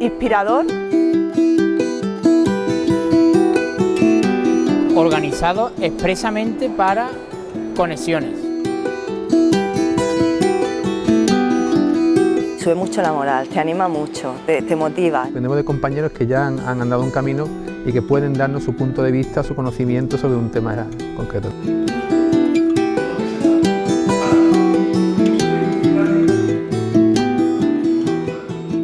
inspirador. Organizado expresamente para conexiones. Sube mucho la moral, te anima mucho, te, motiva. Tenemos de compañeros que ya han, han andado un camino y que pueden darnos su punto de vista, su conocimiento sobre un tema concreto.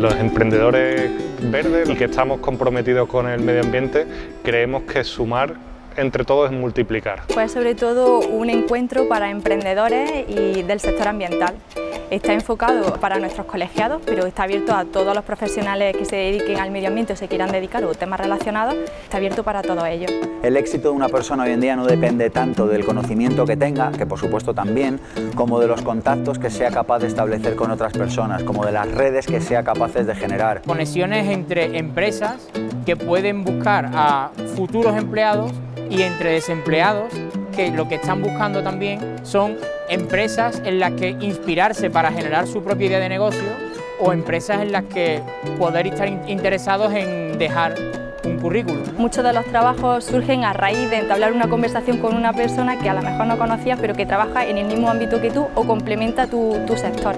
Los emprendedores verdes y que estamos comprometidos con el medio ambiente, creemos que sumar entre todos es multiplicar. Pues sobre todo un encuentro para emprendedores y del sector ambiental. Está enfocado para nuestros colegiados, pero está abierto a todos los profesionales que se dediquen al medio ambiente o se quieran dedicar o temas relacionados, está abierto para todos ellos. El éxito de una persona hoy en día no depende tanto del conocimiento que tenga, que por supuesto también, como de los contactos que sea capaz de establecer con otras personas, como de las redes que sea capaces de generar. Conexiones entre empresas que pueden buscar a futuros empleados y entre desempleados que lo que están buscando también son empresas en las que inspirarse para generar su propia idea de negocio o empresas en las que poder estar interesados en dejar un currículum. Muchos de los trabajos surgen a raíz de entablar una conversación con una persona que a lo mejor no conocías pero que trabaja en el mismo ámbito que tú o complementa tu, sector.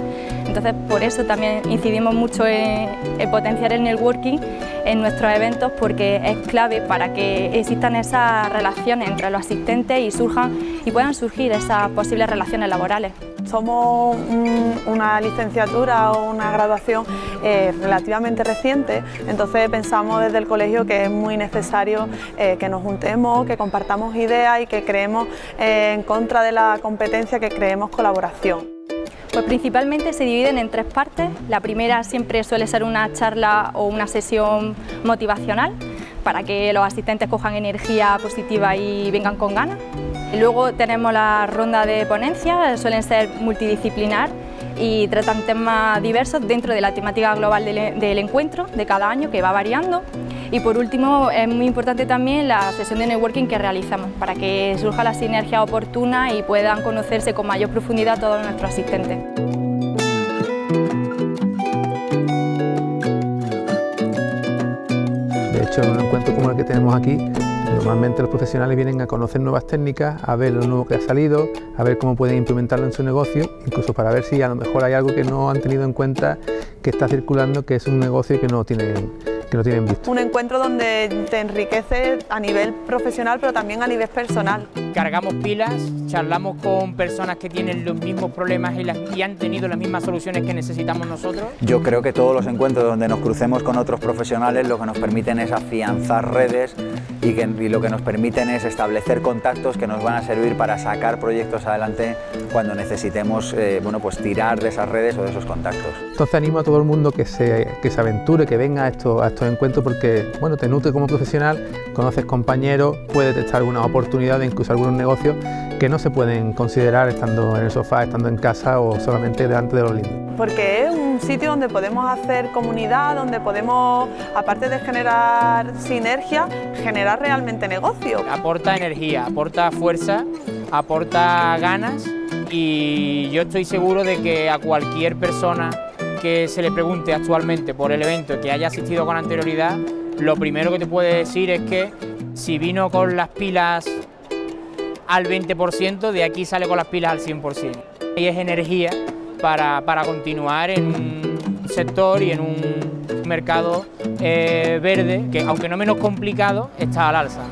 Entonces por eso también incidimos mucho en potenciar el networking en nuestros eventos porque es clave para que existan esas relaciones entre los asistentes y surjan y puedan surgir esas posibles relaciones laborales. Somos una licenciatura o una graduación eh, relativamente reciente, entonces pensamos desde el colegio que es muy necesario eh, que nos juntemos, que compartamos ideas y que creemos eh, en contra de la competencia, que creemos colaboración. Pues principalmente se dividen en tres partes. La primera siempre suele ser una charla o una sesión motivacional para que los asistentes cojan energía positiva y vengan con ganas. Luego tenemos la ronda de ponencia, suelen ser multidisciplinar y tratan temas diversos dentro de la temática global del, encuentro de cada año que va variando. Y por último es muy importante también la sesión de networking que realizamos para que surja la sinergia oportuna y puedan conocerse con mayor profundidad todos nuestros asistentes. De hecho, en un encuentro como el que tenemos aquí, Normalmente los profesionales vienen a conocer nuevas técnicas, a ver lo nuevo que ha salido, a ver cómo pueden implementarlo en su negocio, incluso para ver si a lo mejor hay algo que no han tenido en cuenta que está circulando, que es un negocio que no tienen, que no tienen visto. Un encuentro donde te enriquece a nivel profesional, pero también a nivel personal. Cargamos pilas, charlamos con personas que tienen los mismos problemas y, las, y han tenido las mismas soluciones que necesitamos nosotros. Yo creo que todos los encuentros donde nos crucemos con otros profesionales lo que nos permiten es afianzar redes y, que, lo que nos permiten es establecer contactos que nos van a servir para sacar proyectos adelante cuando necesitemos eh, bueno, pues tirar de esas redes o de esos contactos. Entonces animo a todo el mundo que se, que se aventure, que venga a estos, a estos encuentros porque bueno, te nutre como profesional, conoces compañeros, puedes detectar algunas oportunidades, incluso algunos negocios que no se pueden considerar estando en el sofá, estando en casa o solamente delante de los libros. Porque es un sitio donde podemos hacer comunidad, donde podemos, aparte de generar sinergia, generar realmente negocio. Aporta energía, aporta fuerza, aporta ganas y yo estoy seguro de que a cualquier persona que se le pregunte actualmente por el evento que haya asistido con anterioridad, lo primero que te puede decir es que si vino con las pilas al 20%, de aquí sale con las pilas al 100%. Y es energía para, continuar en un sector y en un mercado eh, verde que, aunque no menos complicado, está al alza.